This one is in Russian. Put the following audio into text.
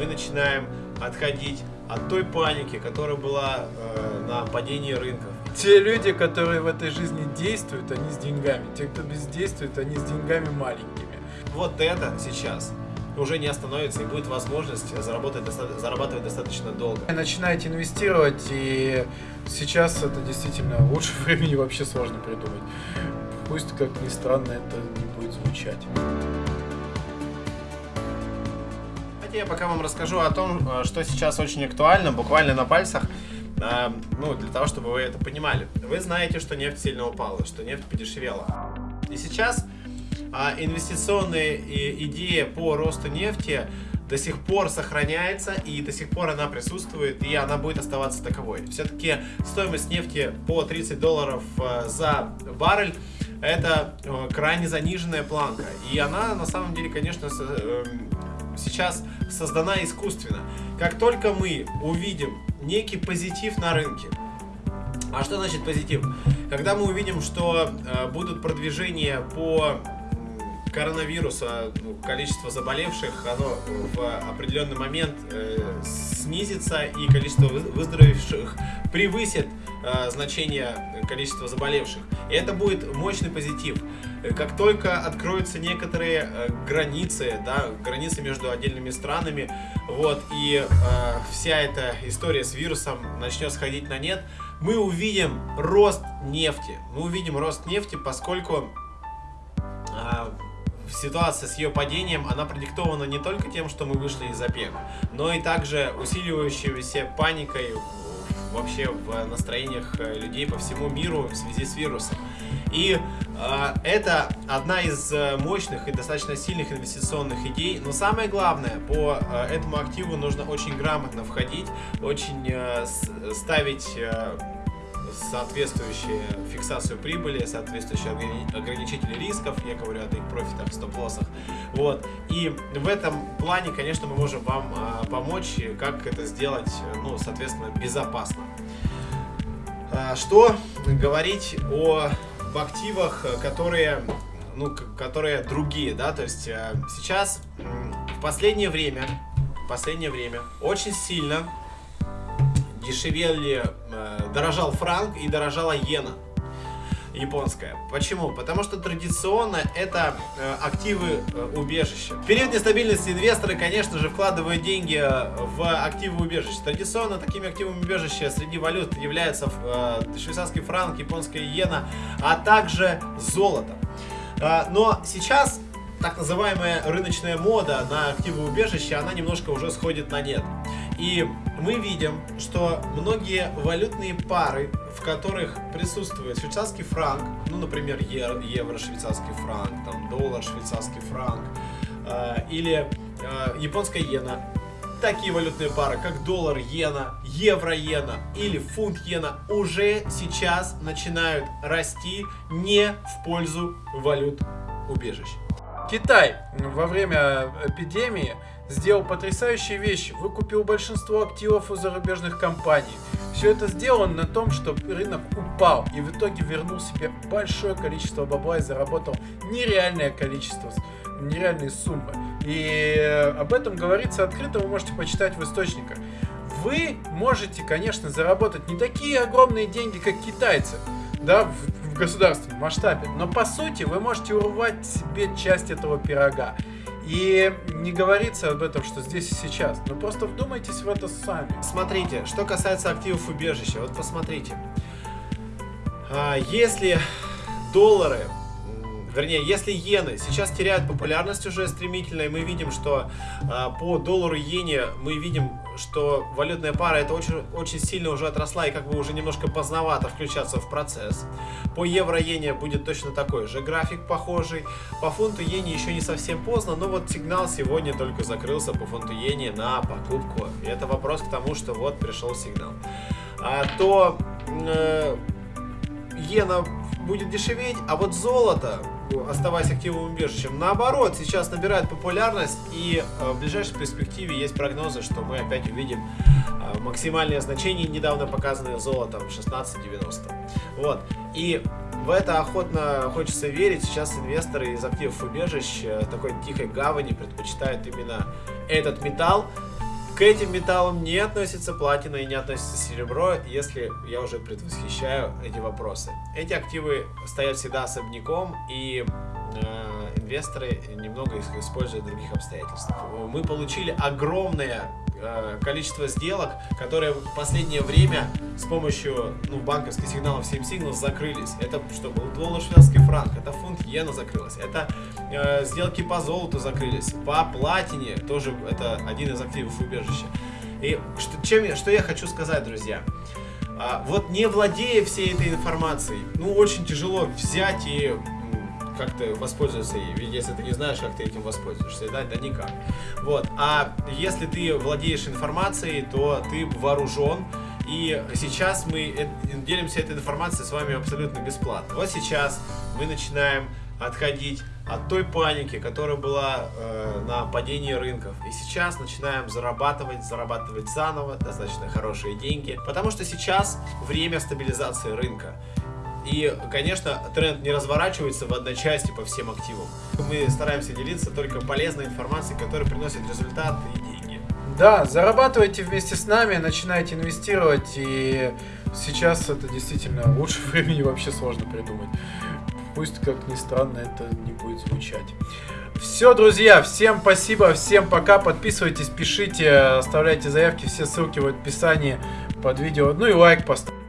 мы начинаем отходить от той паники, которая была э, на падении рынков. Те люди, которые в этой жизни действуют, они с деньгами. Те, кто бездействует, они с деньгами маленькими. Вот это сейчас уже не остановится и будет возможность заработать, зарабатывать достаточно долго. Начинаете инвестировать, и сейчас это действительно лучше времени вообще сложно придумать. Пусть, как ни странно, это не будет звучать. Давайте я пока вам расскажу о том, э, что сейчас очень актуально, буквально на пальцах, э, ну, для того, чтобы вы это понимали. Вы знаете, что нефть сильно упала, что нефть подешевела. И сейчас а инвестиционная идея по росту нефти до сих пор сохраняется и до сих пор она присутствует и она будет оставаться таковой. Все-таки стоимость нефти по 30 долларов э, за баррель это крайне заниженная планка и она на самом деле, конечно, сейчас создана искусственно. Как только мы увидим некий позитив на рынке, а что значит позитив? Когда мы увидим, что э, будут продвижения по коронавируса, ну, количество заболевших, оно в определенный момент э, снизится, и количество выздоровевших превысит э, значение количества заболевших. И это будет мощный позитив. Как только откроются некоторые э, границы, да, границы между отдельными странами, вот, и э, вся эта история с вирусом начнет сходить на нет, мы увидим рост нефти. Мы увидим рост нефти, поскольку ситуация с ее падением, она продиктована не только тем, что мы вышли из ОПЕК, но и также усиливающейся паникой вообще в настроениях э, людей по всему миру в связи с вирусом. И э, это одна из э, мощных и достаточно сильных инвестиционных идей. Но самое главное, по э, этому активу нужно очень грамотно входить, очень э, ставить... Э, соответствующие фиксацию прибыли, соответствующие ограничители рисков, я говорю о их профитах, стоп-лоссах. Вот. И в этом плане, конечно, мы можем вам а, помочь, как это сделать, ну, соответственно, безопасно. А, что говорить о об активах, которые, ну, которые другие, да, то есть а, сейчас в последнее время, в последнее время очень сильно дешевели, дорожал франк и дорожала иена японская. Почему? Потому что традиционно это э, активы э, убежища. В период нестабильности инвесторы, конечно же, вкладывают деньги э, в активы убежища. Традиционно такими активами убежища среди валют являются э, швейцарский франк, японская иена, а также золото. Э, но сейчас так называемая рыночная мода на активы убежища, она немножко уже сходит на нет. И мы видим, что многие валютные пары, в которых присутствует швейцарский франк, ну, например, евро, швейцарский франк, там, доллар, швейцарский франк, э, или э, японская иена, такие валютные пары, как доллар, иена, евро, иена или фунт, иена, уже сейчас начинают расти не в пользу валют убежищ. Китай во время эпидемии сделал потрясающие вещи, выкупил большинство активов у зарубежных компаний. Все это сделано на том, что рынок упал и в итоге вернул себе большое количество бабла и заработал нереальное количество, нереальные суммы. И э, об этом говорится открыто, вы можете почитать в источниках. Вы можете, конечно, заработать не такие огромные деньги, как китайцы, да, в, в государственном масштабе, но по сути вы можете урвать себе часть этого пирога. И не говорится об этом, что здесь и сейчас. Но просто вдумайтесь в это сами. Смотрите, что касается активов убежища. Вот посмотрите. А, если доллары вернее, если иены сейчас теряют популярность уже стремительно, и мы видим, что э, по доллару иене мы видим, что валютная пара это очень, очень сильно уже отросла и как бы уже немножко поздновато включаться в процесс. По евро иене будет точно такой же график похожий. По фунту иене еще не совсем поздно, но вот сигнал сегодня только закрылся по фунту иене на покупку. И это вопрос к тому, что вот пришел сигнал. А, то э, иена будет дешеветь, а вот золото оставаясь активным убежищем. Наоборот, сейчас набирает популярность и э, в ближайшей перспективе есть прогнозы, что мы опять увидим э, максимальное значение, недавно показанное золотом 16.90. Вот. И в это охотно хочется верить. Сейчас инвесторы из активов убежищ э, такой тихой гавани предпочитают именно этот металл. К этим металлам не относится платина и не относится серебро, если я уже предвосхищаю эти вопросы. Эти активы стоят всегда особняком и э, инвесторы немного их используют в других обстоятельствах. Мы получили огромное количество сделок, которые в последнее время с помощью ну, банковских сигналов 7 Signals закрылись. Это что был доллар шведский франк, это фунт иена закрылась, это э, сделки по золоту закрылись, по платине тоже это один из активов убежища. И что, чем что я хочу сказать, друзья? А, вот не владея всей этой информацией, ну очень тяжело взять и как ты воспользоваться ей. Ведь если ты не знаешь, как ты этим воспользуешься, да, да никак. Вот. А если ты владеешь информацией, то ты вооружен. И сейчас мы делимся этой информацией с вами абсолютно бесплатно. Вот сейчас мы начинаем отходить от той паники, которая была э, на падении рынков. И сейчас начинаем зарабатывать, зарабатывать заново достаточно хорошие деньги, потому что сейчас время стабилизации рынка. И, конечно, тренд не разворачивается в одночасье по всем активам. Мы стараемся делиться только полезной информацией, которая приносит результат и деньги. Да, зарабатывайте вместе с нами, начинайте инвестировать, и сейчас это действительно лучше времени вообще сложно придумать. Пусть, как ни странно, это не будет звучать. Все, друзья, всем спасибо, всем пока, подписывайтесь, пишите, оставляйте заявки, все ссылки в описании под видео, ну и лайк поставьте.